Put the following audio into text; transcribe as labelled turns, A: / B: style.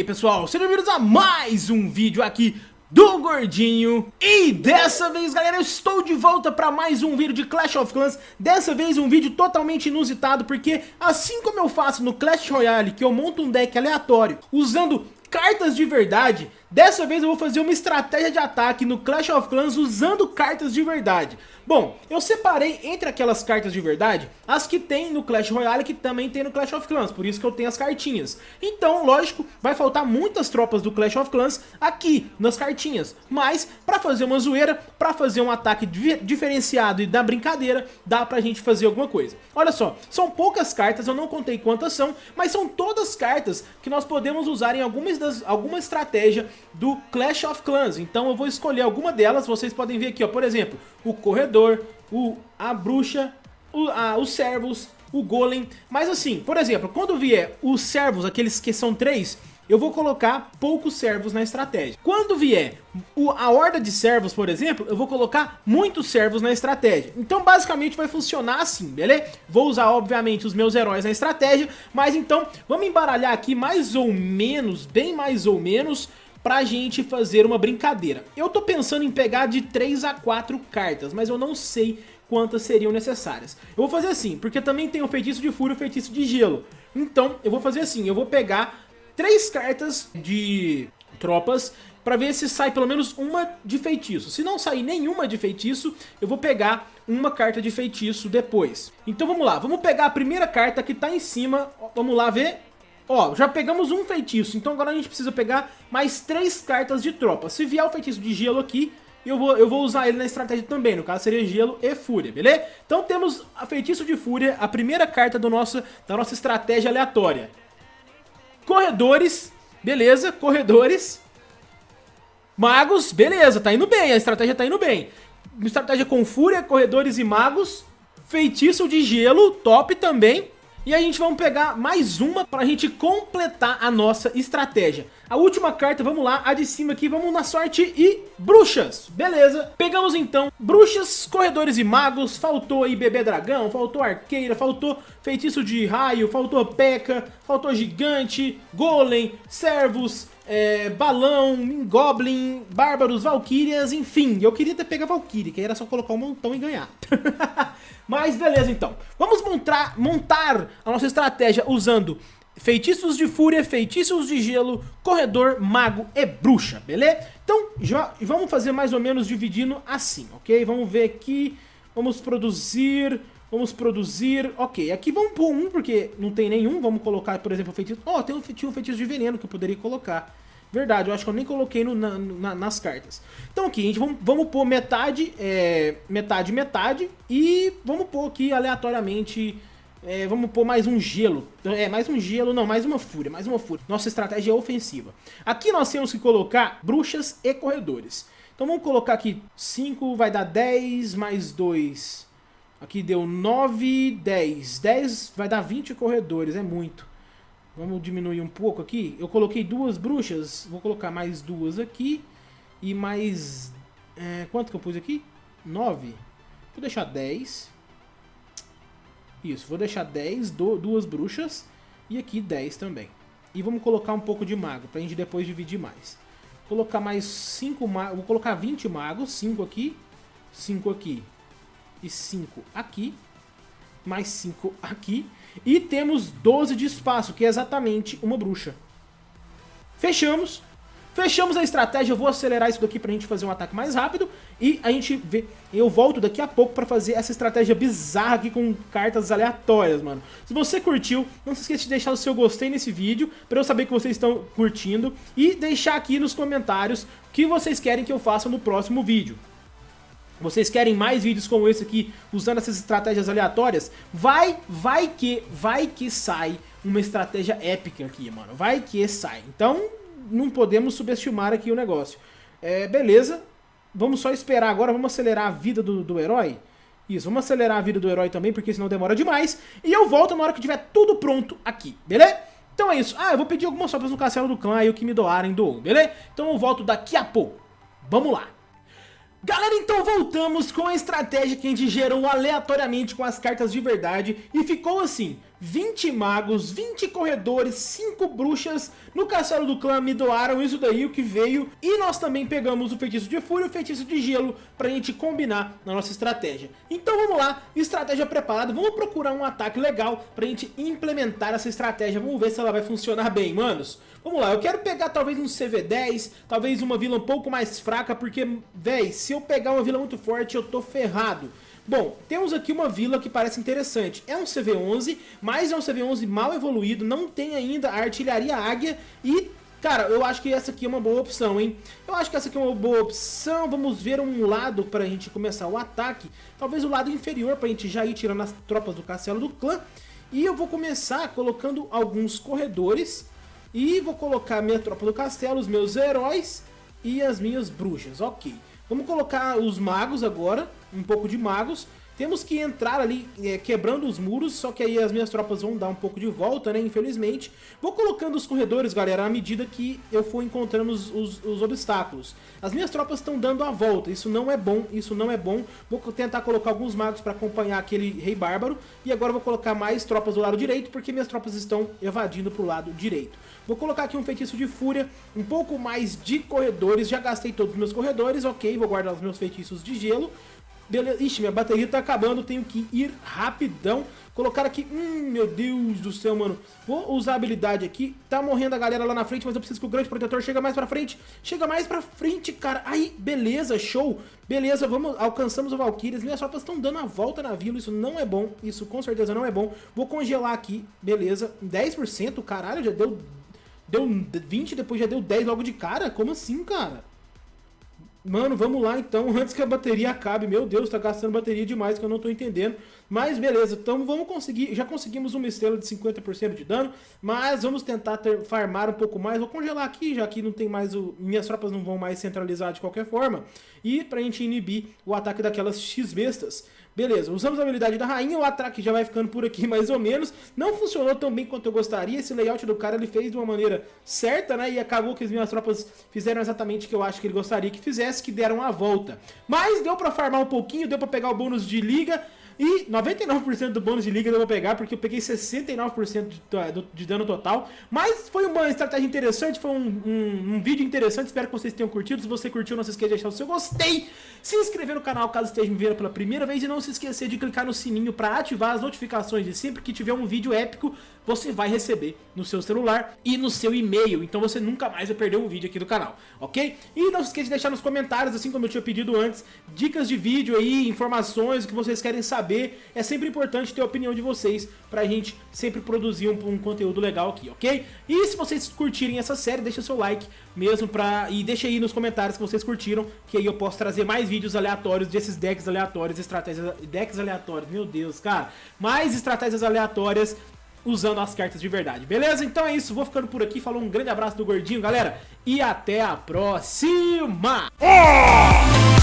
A: aí pessoal, sejam bem-vindos a mais um vídeo aqui do Gordinho. E dessa vez galera eu estou de volta para mais um vídeo de Clash of Clans. Dessa vez um vídeo totalmente inusitado porque assim como eu faço no Clash Royale que eu monto um deck aleatório usando cartas de verdade Dessa vez eu vou fazer uma estratégia de ataque no Clash of Clans usando cartas de verdade. Bom, eu separei entre aquelas cartas de verdade as que tem no Clash Royale que também tem no Clash of Clans, por isso que eu tenho as cartinhas. Então, lógico, vai faltar muitas tropas do Clash of Clans aqui nas cartinhas, mas pra fazer uma zoeira, pra fazer um ataque diferenciado e da brincadeira, dá pra gente fazer alguma coisa. Olha só, são poucas cartas, eu não contei quantas são, mas são todas cartas que nós podemos usar em algumas das, alguma estratégia do Clash of Clans. Então eu vou escolher alguma delas, vocês podem ver aqui, ó, por exemplo, o Corredor, o, a Bruxa, o, a, os Servos, o Golem. Mas assim, por exemplo, quando vier os Servos, aqueles que são três, eu vou colocar poucos servos na estratégia. Quando vier a horda de servos, por exemplo, eu vou colocar muitos servos na estratégia. Então basicamente vai funcionar assim, beleza? Vou usar obviamente os meus heróis na estratégia, mas então vamos embaralhar aqui mais ou menos, bem mais ou menos, pra gente fazer uma brincadeira. Eu tô pensando em pegar de 3 a 4 cartas, mas eu não sei quantas seriam necessárias. Eu vou fazer assim, porque também tem o feitiço de fúria e o feitiço de gelo. Então, eu vou fazer assim, eu vou pegar três cartas de tropas para ver se sai pelo menos uma de feitiço. Se não sair nenhuma de feitiço, eu vou pegar uma carta de feitiço depois. Então vamos lá, vamos pegar a primeira carta que tá em cima, vamos lá ver Ó, já pegamos um feitiço, então agora a gente precisa pegar mais três cartas de tropa. Se vier o feitiço de gelo aqui, eu vou, eu vou usar ele na estratégia também, no caso seria gelo e fúria, beleza? Então temos a feitiço de fúria, a primeira carta do nosso, da nossa estratégia aleatória. Corredores, beleza, corredores. Magos, beleza, tá indo bem, a estratégia tá indo bem. Estratégia com fúria, corredores e magos. Feitiço de gelo, top também. E a gente vamos pegar mais uma para a gente completar a nossa estratégia. A última carta, vamos lá, a de cima aqui, vamos na sorte e bruxas, beleza. Pegamos então bruxas, corredores e magos, faltou aí bebê dragão, faltou arqueira, faltou feitiço de raio, faltou peca, faltou gigante, golem, servos, é, balão, goblin, bárbaros, valquírias, enfim. Eu queria ter pego a valquíria, que aí era só colocar um montão e ganhar. Mas beleza então. Vamos montar, montar a nossa estratégia usando feitiços de fúria, feitiços de gelo, corredor, mago e bruxa, beleza? Então já, vamos fazer mais ou menos dividindo assim, ok? Vamos ver aqui, vamos produzir... Vamos produzir, ok, aqui vamos pôr um porque não tem nenhum, vamos colocar, por exemplo, feitiço, ó, oh, tem um, tinha um feitiço de veneno que eu poderia colocar, Verdade, eu acho que eu nem coloquei no, na, na, nas cartas. Então aqui, a gente vamos, vamos pôr metade, é, metade, metade. E vamos pôr aqui aleatoriamente, é, vamos pôr mais um gelo. É, mais um gelo, não, mais uma fúria, mais uma fúria. Nossa estratégia é ofensiva. Aqui nós temos que colocar bruxas e corredores. Então vamos colocar aqui 5, vai dar 10, mais 2. Aqui deu 9, 10. 10 vai dar 20 corredores, é muito. Vamos diminuir um pouco aqui. Eu coloquei duas bruxas. Vou colocar mais duas aqui. E mais... É, quanto que eu pus aqui? Nove. Vou deixar dez. Isso, vou deixar dez, do, duas bruxas. E aqui dez também. E vamos colocar um pouco de mago, pra gente depois dividir mais. Vou colocar mais cinco magos. Vou colocar 20 magos. Cinco aqui. Cinco aqui. E cinco aqui. Mais cinco aqui. E temos 12 de espaço, que é exatamente uma bruxa. Fechamos. Fechamos a estratégia, eu vou acelerar isso daqui pra gente fazer um ataque mais rápido e a gente vê, eu volto daqui a pouco pra fazer essa estratégia bizarra aqui com cartas aleatórias, mano. Se você curtiu, não se esqueça de deixar o seu gostei nesse vídeo pra eu saber que vocês estão curtindo e deixar aqui nos comentários o que vocês querem que eu faça no próximo vídeo. Vocês querem mais vídeos como esse aqui, usando essas estratégias aleatórias? Vai, vai que, vai que sai uma estratégia épica aqui, mano. Vai que sai. Então, não podemos subestimar aqui o negócio. É, beleza. Vamos só esperar agora, vamos acelerar a vida do, do herói. Isso, vamos acelerar a vida do herói também, porque senão demora demais. E eu volto na hora que tiver tudo pronto aqui, beleza? Então é isso. Ah, eu vou pedir algumas sobras no castelo do clã, aí o que me doarem doou, beleza? Então eu volto daqui a pouco. Vamos lá. Galera, então voltamos com a estratégia que a gente gerou aleatoriamente com as cartas de verdade e ficou assim. 20 magos, 20 corredores, 5 bruxas no castelo do clã me doaram isso daí, o que veio. E nós também pegamos o feitiço de fúria e o feitiço de gelo pra gente combinar na nossa estratégia. Então vamos lá, estratégia preparada, vamos procurar um ataque legal pra gente implementar essa estratégia. Vamos ver se ela vai funcionar bem, manos. Vamos lá, eu quero pegar talvez um CV10, talvez uma vila um pouco mais fraca, porque, véi, se eu pegar uma vila muito forte eu tô ferrado. Bom, temos aqui uma vila que parece interessante. É um CV11, mas é um CV11 mal evoluído, não tem ainda a artilharia águia e... Cara, eu acho que essa aqui é uma boa opção, hein? Eu acho que essa aqui é uma boa opção. Vamos ver um lado pra gente começar o ataque. Talvez o lado inferior pra gente já ir tirando as tropas do castelo do clã. E eu vou começar colocando alguns corredores. E vou colocar minha tropa do castelo, os meus heróis e as minhas bruxas. Ok. Vamos colocar os magos agora, um pouco de magos. Temos que entrar ali é, quebrando os muros, só que aí as minhas tropas vão dar um pouco de volta, né, infelizmente. Vou colocando os corredores, galera, à medida que eu for encontrando os, os, os obstáculos. As minhas tropas estão dando a volta, isso não é bom, isso não é bom. Vou tentar colocar alguns magos para acompanhar aquele rei bárbaro. E agora vou colocar mais tropas do lado direito, porque minhas tropas estão evadindo para o lado direito. Vou colocar aqui um feitiço de fúria, um pouco mais de corredores, já gastei todos os meus corredores, ok, vou guardar os meus feitiços de gelo. Beleza, ixi, minha bateria tá acabando, tenho que ir rapidão. Colocar aqui, hum, meu Deus do céu, mano. Vou usar a habilidade aqui. Tá morrendo a galera lá na frente, mas eu preciso que o grande protetor chegue mais pra frente. Chega mais pra frente, cara. Aí, beleza, show. Beleza, vamos, alcançamos o Valkyries. Minhas tropas estão dando a volta na vila, isso não é bom. Isso com certeza não é bom. Vou congelar aqui, beleza. 10%, caralho, já deu Deu 20, depois já deu 10 logo de cara? Como assim, cara? Mano, vamos lá então, antes que a bateria acabe. Meu Deus, tá gastando bateria demais que eu não tô entendendo. Mas beleza, então vamos conseguir. Já conseguimos uma estrela de 50% de dano. Mas vamos tentar ter, farmar um pouco mais. Vou congelar aqui, já que não tem mais o. Minhas tropas não vão mais centralizar de qualquer forma. E pra gente inibir o ataque daquelas X-bestas. Beleza, usamos a habilidade da rainha, o ataque já vai ficando por aqui mais ou menos. Não funcionou tão bem quanto eu gostaria, esse layout do cara ele fez de uma maneira certa, né? E acabou que as minhas tropas fizeram exatamente o que eu acho que ele gostaria que fizesse, que deram a volta. Mas deu pra farmar um pouquinho, deu pra pegar o bônus de liga, e 99% do bônus de liga eu vou pegar, porque eu peguei 69% de, dano total. Mas foi uma estratégia interessante, foi um, um, um, vídeo interessante, espero que vocês tenham curtido. Se você curtiu, não se esqueça de deixar o seu gostei, se inscrever no canal caso esteja me vendo pela primeira vez e não se esquecer de clicar no sininho para ativar as notificações e sempre que tiver um vídeo épico, você vai receber no seu celular e no seu e-mail. Então você nunca mais vai perder um vídeo aqui do canal, ok? E não se esqueça de deixar nos comentários, assim como eu tinha pedido antes, dicas de vídeo aí, informações, o que vocês querem saber saber. É sempre importante ter a opinião de vocês pra gente sempre produzir um, um, conteúdo legal aqui, ok? E se vocês curtirem essa série, deixa seu like mesmo pra... E deixa aí nos comentários que vocês curtiram, que aí eu posso trazer mais vídeos aleatórios desses decks aleatórios, estratégias... Decks aleatórios, meu Deus, cara. Mais estratégias aleatórias usando as cartas de verdade, beleza? Então é isso, vou ficando por aqui, falou um grande abraço do Gordinho, galera, e até a próxima! Oh!